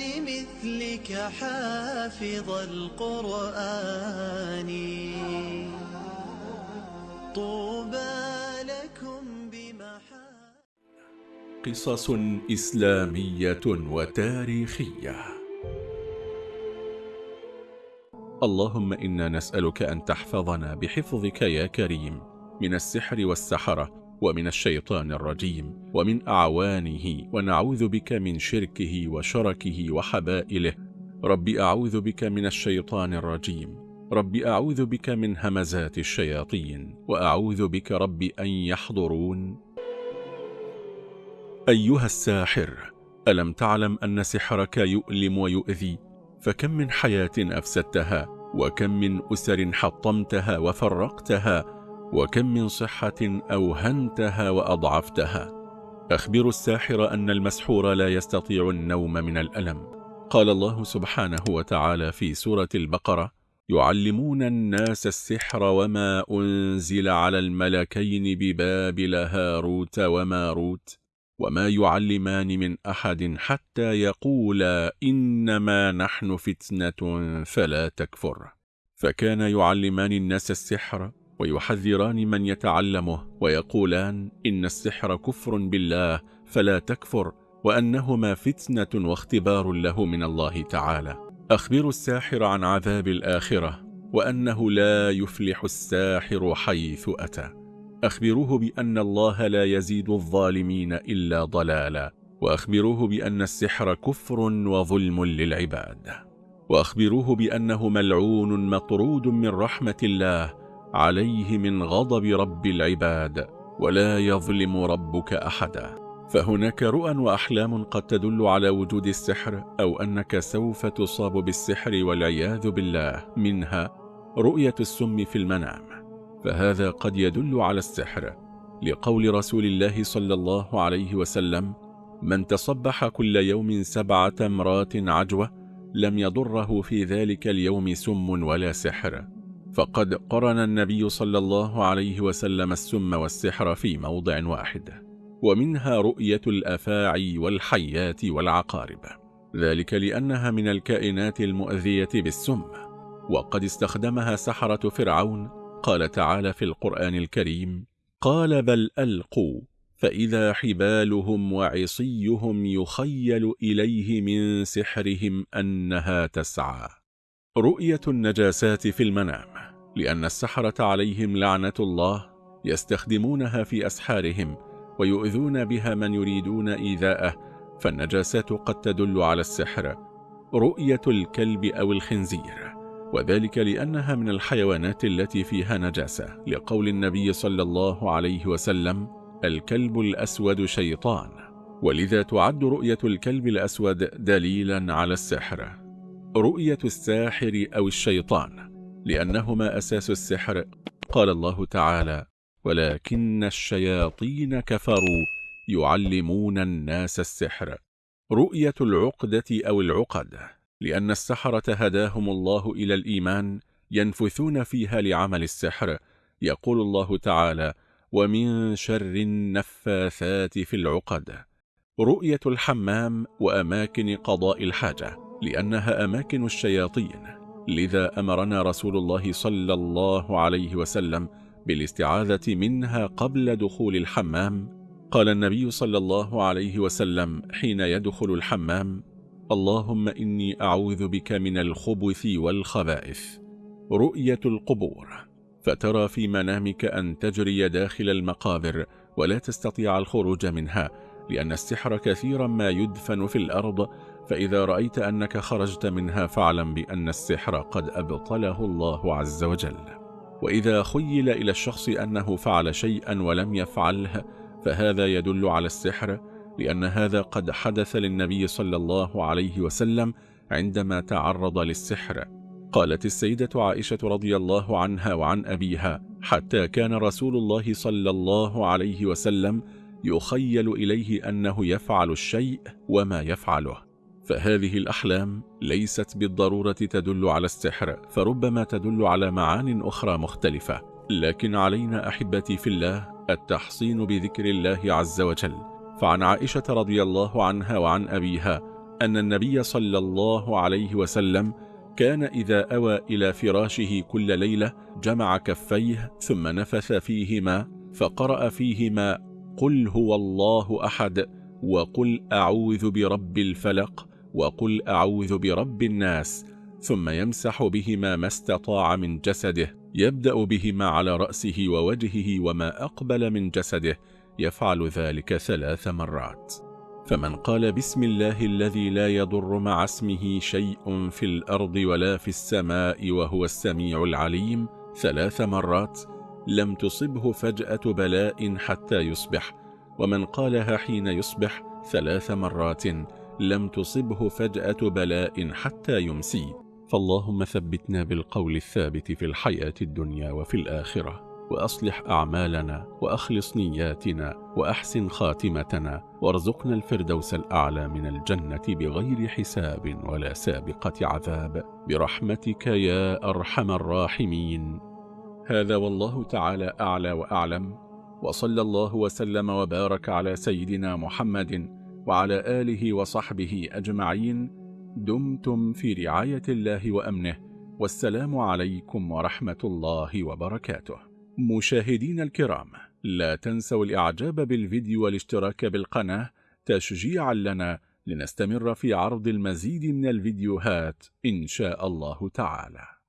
لمثلك حافظ القرآن. طوبى لكم بمحا قصص إسلامية وتاريخية. اللهم إنا نسألك أن تحفظنا بحفظك يا كريم من السحر والسحرة ومن الشيطان الرجيم ومن أعوانه ونعوذ بك من شركه وشركه وحبائله. رب أعوذ بك من الشيطان الرجيم رب أعوذ بك من همزات الشياطين وأعوذ بك رب أن يحضرون. أيها الساحر ألم تعلم أن سحرك يؤلم ويؤذي؟ فكم من حياة أفسدتها وكم من أسر حطمتها وفرقتها؟ وكم من صحة أوهنتها وأضعفتها. أخبر الساحر أن المسحور لا يستطيع النوم من الألم. قال الله سبحانه وتعالى في سورة البقرة يعلمون الناس السحر وما أنزل على الملكين ببابل هاروت وماروت وما يعلمان من أحد حتى يقولا إنما نحن فتنة فلا تكفر. فكان يعلمان الناس السحر ويحذران من يتعلمه ويقولان إن السحر كفر بالله فلا تكفر وأنهما فتنة واختبار له من الله تعالى. أخبر الساحر عن عذاب الآخرة وأنه لا يفلح الساحر حيث أتى. أخبروه بأن الله لا يزيد الظالمين إلا ضلالا وأخبروه بأن السحر كفر وظلم للعباد. وأخبروه بأنه ملعون مطرود من رحمة الله عليه من غضب رب العباد ولا يظلم ربك أحدا. فهناك رؤى وأحلام قد تدل على وجود السحر أو أنك سوف تصاب بالسحر والعياذ بالله. منها رؤية السم في المنام. فهذا قد يدل على السحر. لقول رسول الله صلى الله عليه وسلم من تصبح كل يوم سبعة مرات عجوة لم يضره في ذلك اليوم سم ولا سحر. فقد قرن النبي صلى الله عليه وسلم السم والسحر في موضع واحد ومنها رؤية الأفاعي والحيات والعقارب. ذلك لأنها من الكائنات المؤذية بالسم وقد استخدمها سحرة فرعون. قال تعالى في القرآن الكريم قال بل ألقوا فإذا حبالهم وعصيهم يخيل إليه من سحرهم أنها تسعى. رؤية النجاسات في المنام. لأن السحرة عليهم لعنة الله يستخدمونها في أسحارهم ويؤذون بها من يريدون إيذاءه فالنجاسات قد تدل على السحر رؤية الكلب أو الخنزير وذلك لأنها من الحيوانات التي فيها نجاسة. لقول النبي صلى الله عليه وسلم الكلب الأسود شيطان. ولذا تعد رؤية الكلب الأسود دليلا على السحر. رؤية الساحر أو الشيطان. لأنهما أساس السحر قال الله تعالى ولكن الشياطين كفروا يعلمون الناس السحر رؤية العقدة أو العقد لأن السحرة هداهم الله إلى الإيمان ينفثون فيها لعمل السحر يقول الله تعالى ومن شر النفاثات في العقد رؤية الحمام وأماكن قضاء الحاجة لأنها أماكن الشياطين. لذا أمرنا رسول الله صلى الله عليه وسلم بالاستعاذة منها قبل دخول الحمام. قال النبي صلى الله عليه وسلم حين يدخل الحمام اللهم إني أعوذ بك من الخبث والخبائث. رؤية القبور. فترى في منامك أن تجري داخل المقابر ولا تستطيع الخروج منها لأن السحر كثيرا ما يدفن في الأرض فإذا رأيت أنك خرجت منها فاعلم بأن السحر قد أبطله الله عز وجل. وإذا خيل إلى الشخص أنه فعل شيئا ولم يفعله فهذا يدل على السحر لأن هذا قد حدث للنبي صلى الله عليه وسلم عندما تعرض للسحر. قالت السيدة عائشة رضي الله عنها وعن أبيها حتى كان رسول الله صلى الله عليه وسلم يخيل إليه أنه يفعل الشيء وما يفعله. فهذه الأحلام ليست بالضرورة تدل على السحر فربما تدل على معان أخرى مختلفة. لكن علينا أحبتي في الله التحصين بذكر الله عز وجل. فعن عائشة رضي الله عنها وعن أبيها أن النبي صلى الله عليه وسلم كان إذا أوى إلى فراشه كل ليلة جمع كفيه ثم نفث فيهما فقرأ فيهما قل هو الله أحد وقل أعوذ برب الفلق وقل أعوذ برب الناس ثم يمسح بهما ما استطاع من جسده يبدأ بهما على رأسه ووجهه وما أقبل من جسده يفعل ذلك ثلاث مرات. فمن قال بسم الله الذي لا يضر مع اسمه شيء في الأرض ولا في السماء وهو السميع العليم ثلاث مرات لم تصبه فجأة بلاء حتى يصبح ومن قالها حين يصبح ثلاث مرات لم تصبه فجأة بلاء حتى يمسي. فاللهم ثبتنا بالقول الثابت في الحياة الدنيا وفي الآخرة وأصلح أعمالنا وأخلص نياتنا وأحسن خاتمتنا وارزقنا الفردوس الأعلى من الجنة بغير حساب ولا سابقة عذاب. برحمتك يا أرحم الراحمين. هذا والله تعالى أعلى وأعلم وصلى الله وسلم وبارك على سيدنا محمد وعلى آله وصحبه أجمعين. دمتم في رعاية الله وأمنه والسلام عليكم ورحمة الله وبركاته. مشاهدين الكرام لا تنسوا الإعجاب بالفيديو والاشتراك بالقناة تشجيعا لنا لنستمر في عرض المزيد من الفيديوهات إن شاء الله تعالى.